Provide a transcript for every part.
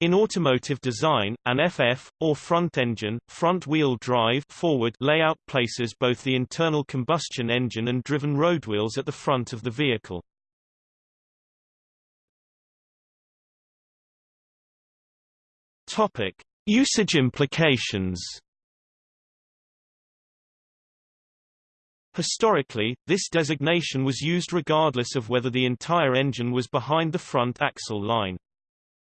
In automotive design, an FF, or front-engine, front-wheel drive forward layout places both the internal combustion engine and driven roadwheels at the front of the vehicle. Topic. Usage implications Historically, this designation was used regardless of whether the entire engine was behind the front axle line.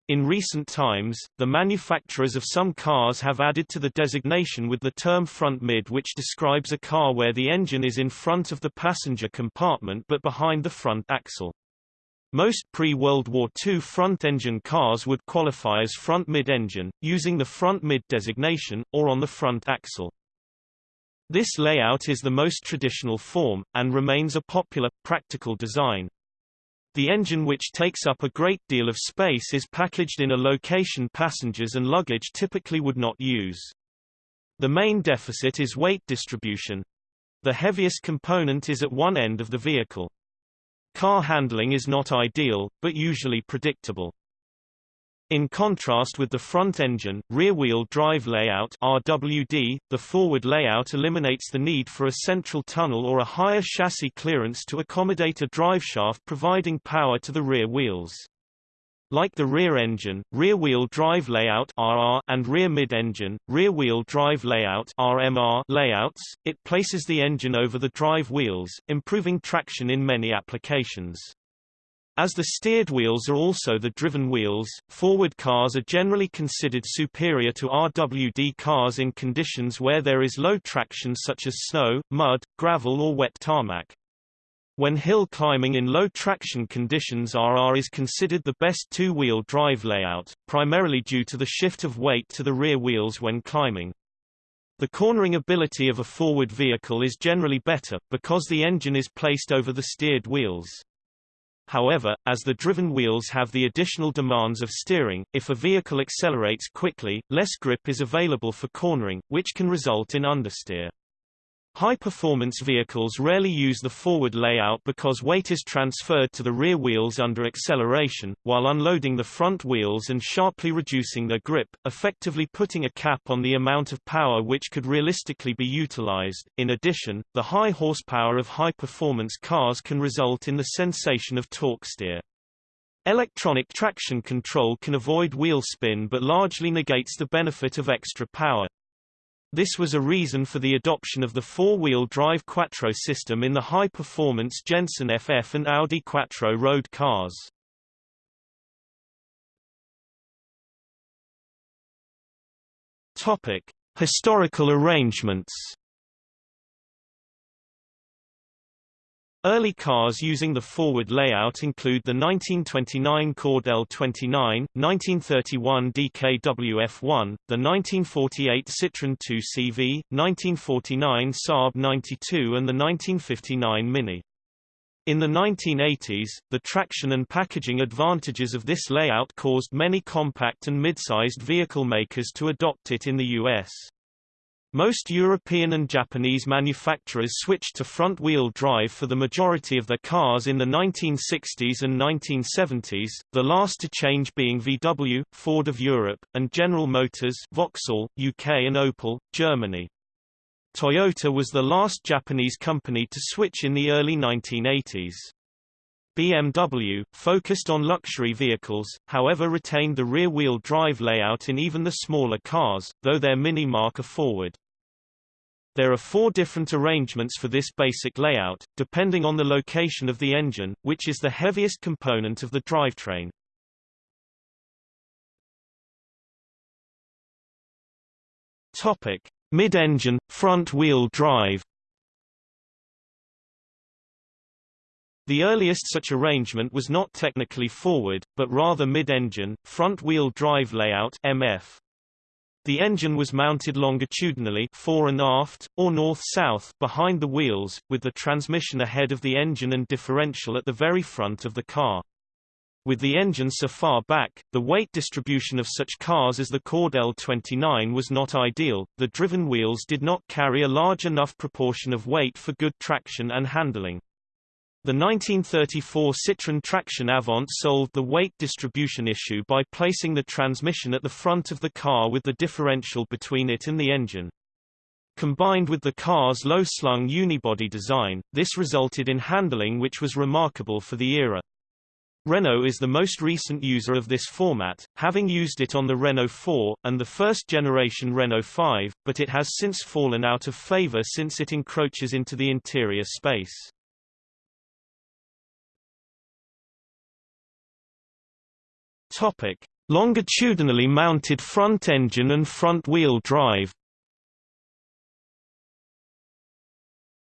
In recent times, the manufacturers of some cars have added to the designation with the term front mid which describes a car where the engine is in front of the passenger compartment but behind the front axle. Most pre-World War II front-engine cars would qualify as front mid-engine, using the front mid designation, or on the front axle. This layout is the most traditional form, and remains a popular, practical design. The engine which takes up a great deal of space is packaged in a location passengers and luggage typically would not use. The main deficit is weight distribution. The heaviest component is at one end of the vehicle. Car handling is not ideal, but usually predictable. In contrast with the front-engine, rear-wheel drive layout RWD, the forward layout eliminates the need for a central tunnel or a higher chassis clearance to accommodate a driveshaft providing power to the rear wheels. Like the rear engine, rear-wheel drive layout RR and rear mid-engine, rear-wheel drive layout RMR layouts, it places the engine over the drive wheels, improving traction in many applications. As the steered wheels are also the driven wheels, forward cars are generally considered superior to RWD cars in conditions where there is low traction such as snow, mud, gravel or wet tarmac. When hill climbing in low traction conditions RR is considered the best two-wheel drive layout, primarily due to the shift of weight to the rear wheels when climbing. The cornering ability of a forward vehicle is generally better, because the engine is placed over the steered wheels. However, as the driven wheels have the additional demands of steering, if a vehicle accelerates quickly, less grip is available for cornering, which can result in understeer. High-performance vehicles rarely use the forward layout because weight is transferred to the rear wheels under acceleration, while unloading the front wheels and sharply reducing their grip, effectively putting a cap on the amount of power which could realistically be utilized. In addition, the high horsepower of high-performance cars can result in the sensation of torque steer. Electronic traction control can avoid wheel spin but largely negates the benefit of extra power. This was a reason for the adoption of the four-wheel drive Quattro system in the high-performance Jensen FF and Audi Quattro road cars. Topic: Historical arrangements Early cars using the forward layout include the 1929 Cord L29, 1931 DKW F1, the 1948 Citroën 2CV, 1949 Saab 92 and the 1959 Mini. In the 1980s, the traction and packaging advantages of this layout caused many compact and mid-sized vehicle makers to adopt it in the U.S. Most European and Japanese manufacturers switched to front-wheel drive for the majority of their cars in the 1960s and 1970s, the last to change being VW, Ford of Europe, and General Motors Vauxhall, UK and Opel, Germany. Toyota was the last Japanese company to switch in the early 1980s. BMW, focused on luxury vehicles, however retained the rear-wheel drive layout in even the smaller cars, though their Mini marque a forward. There are four different arrangements for this basic layout, depending on the location of the engine, which is the heaviest component of the drivetrain. Topic: Mid-engine, front-wheel drive. The earliest such arrangement was not technically forward, but rather mid-engine, front-wheel drive layout MF. The engine was mounted longitudinally fore and aft, or north-south behind the wheels, with the transmission ahead of the engine and differential at the very front of the car. With the engine so far back, the weight distribution of such cars as the Cord L29 was not ideal, the driven wheels did not carry a large enough proportion of weight for good traction and handling. The 1934 Citroën Traction Avant solved the weight distribution issue by placing the transmission at the front of the car with the differential between it and the engine. Combined with the car's low-slung unibody design, this resulted in handling which was remarkable for the era. Renault is the most recent user of this format, having used it on the Renault 4, and the first-generation Renault 5, but it has since fallen out of favor since it encroaches into the interior space. Topic: Longitudinally mounted front engine and front-wheel drive.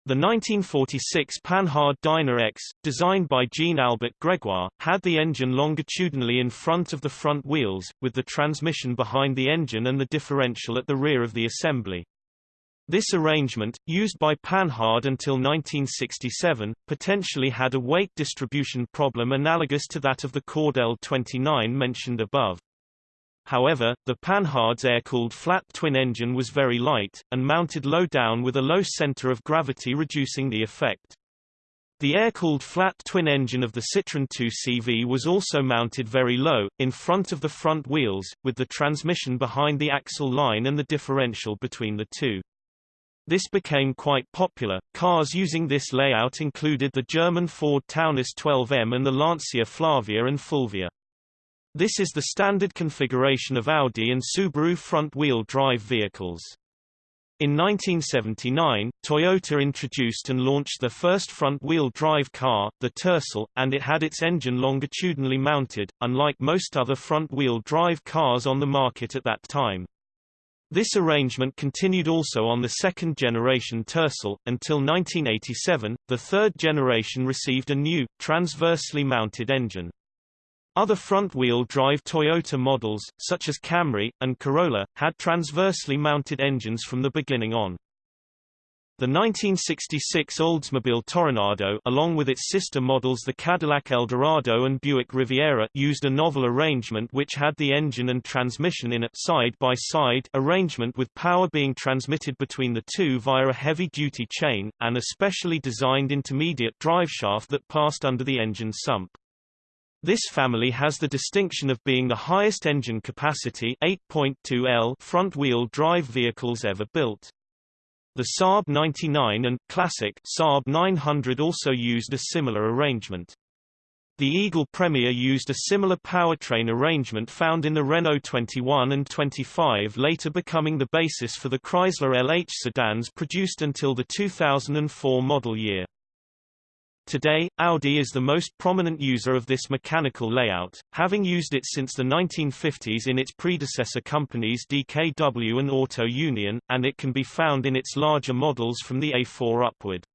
The 1946 Panhard Dyna X, designed by Jean-Albert Grégoire, had the engine longitudinally in front of the front wheels, with the transmission behind the engine and the differential at the rear of the assembly. This arrangement, used by Panhard until 1967, potentially had a weight distribution problem analogous to that of the Cord L29 mentioned above. However, the Panhard's air-cooled flat twin engine was very light, and mounted low down with a low center of gravity reducing the effect. The air-cooled flat twin engine of the Citroën 2CV was also mounted very low, in front of the front wheels, with the transmission behind the axle line and the differential between the two. This became quite popular. Cars using this layout included the German Ford Taunus 12M and the Lancia Flavia and Fulvia. This is the standard configuration of Audi and Subaru front-wheel drive vehicles. In 1979, Toyota introduced and launched the first front-wheel drive car, the Tercel, and it had its engine longitudinally mounted, unlike most other front-wheel drive cars on the market at that time. This arrangement continued also on the second-generation Tercel, until 1987, the third generation received a new, transversely mounted engine. Other front-wheel drive Toyota models, such as Camry, and Corolla, had transversely mounted engines from the beginning on. The 1966 Oldsmobile Toronado along with its sister models the Cadillac Eldorado and Buick Riviera used a novel arrangement which had the engine and transmission in a side-by-side -side arrangement with power being transmitted between the two via a heavy-duty chain, and a specially designed intermediate driveshaft that passed under the engine sump. This family has the distinction of being the highest engine capacity 8.2 L front-wheel drive vehicles ever built. The Saab 99 and classic Saab 900 also used a similar arrangement. The Eagle Premier used a similar powertrain arrangement found in the Renault 21 and 25 later becoming the basis for the Chrysler LH sedans produced until the 2004 model year. Today, Audi is the most prominent user of this mechanical layout, having used it since the 1950s in its predecessor companies DKW and Auto Union, and it can be found in its larger models from the A4 upward.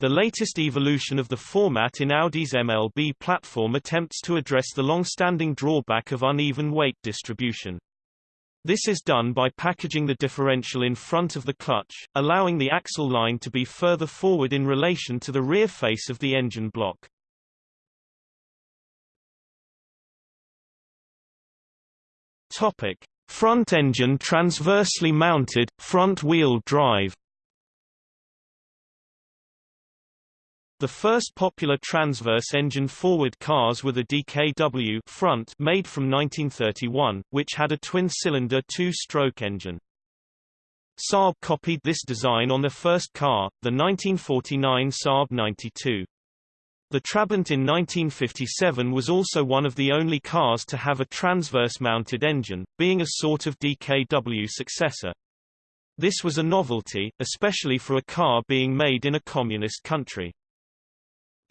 The latest evolution of the format in Audi's MLB platform attempts to address the long-standing drawback of uneven weight distribution. This is done by packaging the differential in front of the clutch, allowing the axle line to be further forward in relation to the rear face of the engine block. Topic: Front engine transversely mounted, front-wheel drive The first popular transverse engine forward cars were the DKW front made from 1931, which had a twin-cylinder two-stroke engine. Saab copied this design on their first car, the 1949 Saab 92. The Trabant in 1957 was also one of the only cars to have a transverse-mounted engine, being a sort of DKW successor. This was a novelty, especially for a car being made in a communist country.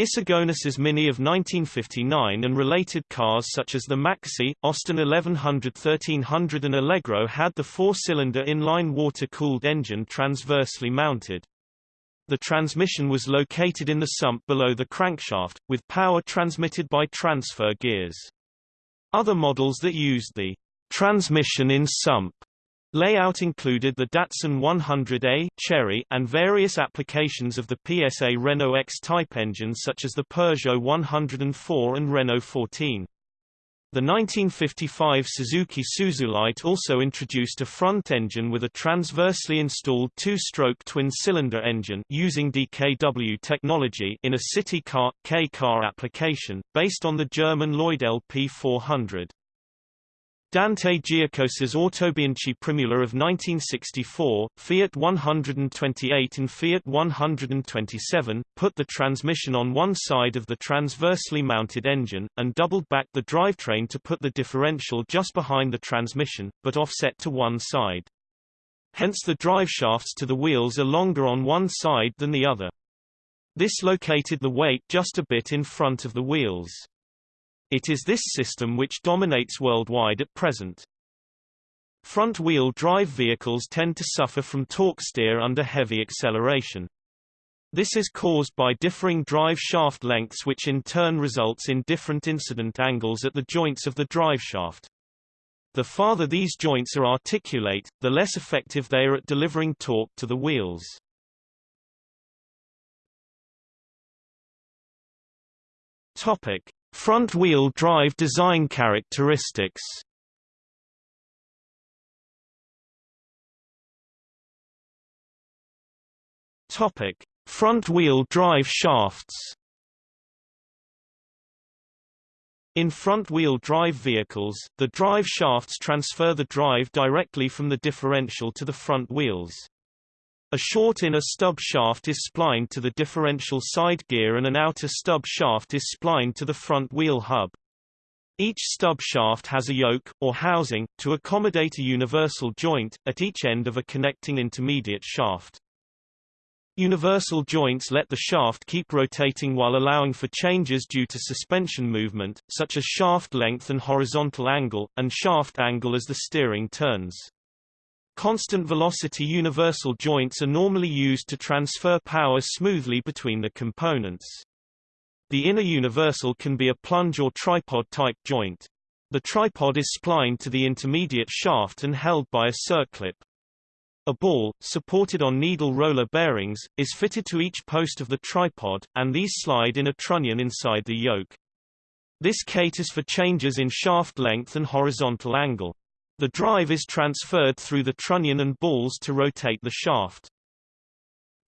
Issigonis's Mini of 1959 and related cars such as the Maxi, Austin 1100 1300 and Allegro had the four-cylinder inline water-cooled engine transversely mounted. The transmission was located in the sump below the crankshaft, with power transmitted by transfer gears. Other models that used the transmission in sump Layout included the Datsun 100A Cherry and various applications of the PSA Renault X-type engines such as the Peugeot 104 and Renault 14. The 1955 Suzuki Suzulite also introduced a front engine with a transversely installed two-stroke twin-cylinder engine using DKW technology in a city car K-car application, based on the German Lloyd LP400. Dante Giacosa's Autobianchi Primula of 1964, Fiat 128 and Fiat 127, put the transmission on one side of the transversely mounted engine, and doubled back the drivetrain to put the differential just behind the transmission, but offset to one side. Hence the driveshafts to the wheels are longer on one side than the other. This located the weight just a bit in front of the wheels. It is this system which dominates worldwide at present. Front-wheel drive vehicles tend to suffer from torque steer under heavy acceleration. This is caused by differing drive shaft lengths which in turn results in different incident angles at the joints of the driveshaft. The farther these joints are articulate, the less effective they are at delivering torque to the wheels. Topic: Front-wheel drive design characteristics Topic: Front-wheel drive shafts. In front-wheel drive vehicles, the drive shafts transfer the drive directly from the differential to the front wheels. A short inner stub shaft is splined to the differential side gear and an outer stub shaft is splined to the front wheel hub. Each stub shaft has a yoke, or housing, to accommodate a universal joint, at each end of a connecting intermediate shaft. Universal joints let the shaft keep rotating while allowing for changes due to suspension movement, such as shaft length and horizontal angle, and shaft angle as the steering turns. Constant velocity universal joints are normally used to transfer power smoothly between the components. The inner universal can be a plunge or tripod-type joint. The tripod is splined to the intermediate shaft and held by a circlip. A ball, supported on needle roller bearings, is fitted to each post of the tripod, and these slide in a trunnion inside the yoke. This caters for changes in shaft length and horizontal angle. The drive is transferred through the trunnion and balls to rotate the shaft.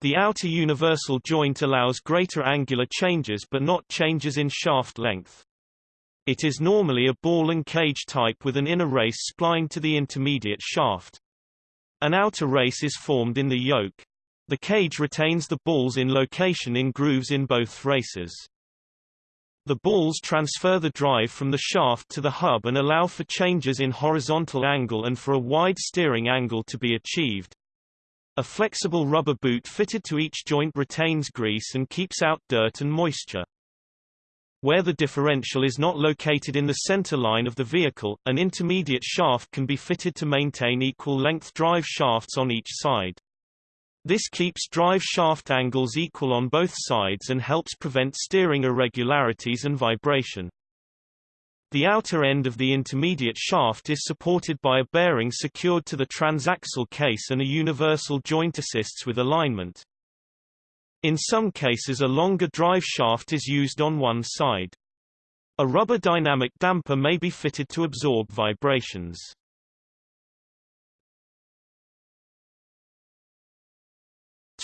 The outer universal joint allows greater angular changes but not changes in shaft length. It is normally a ball and cage type with an inner race splined to the intermediate shaft. An outer race is formed in the yoke. The cage retains the balls in location in grooves in both races. The balls transfer the drive from the shaft to the hub and allow for changes in horizontal angle and for a wide steering angle to be achieved. A flexible rubber boot fitted to each joint retains grease and keeps out dirt and moisture. Where the differential is not located in the center line of the vehicle, an intermediate shaft can be fitted to maintain equal length drive shafts on each side. This keeps drive shaft angles equal on both sides and helps prevent steering irregularities and vibration. The outer end of the intermediate shaft is supported by a bearing secured to the transaxle case and a universal joint assists with alignment. In some cases a longer drive shaft is used on one side. A rubber dynamic damper may be fitted to absorb vibrations.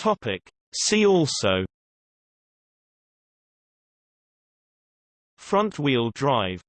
Topic. See also Front-wheel drive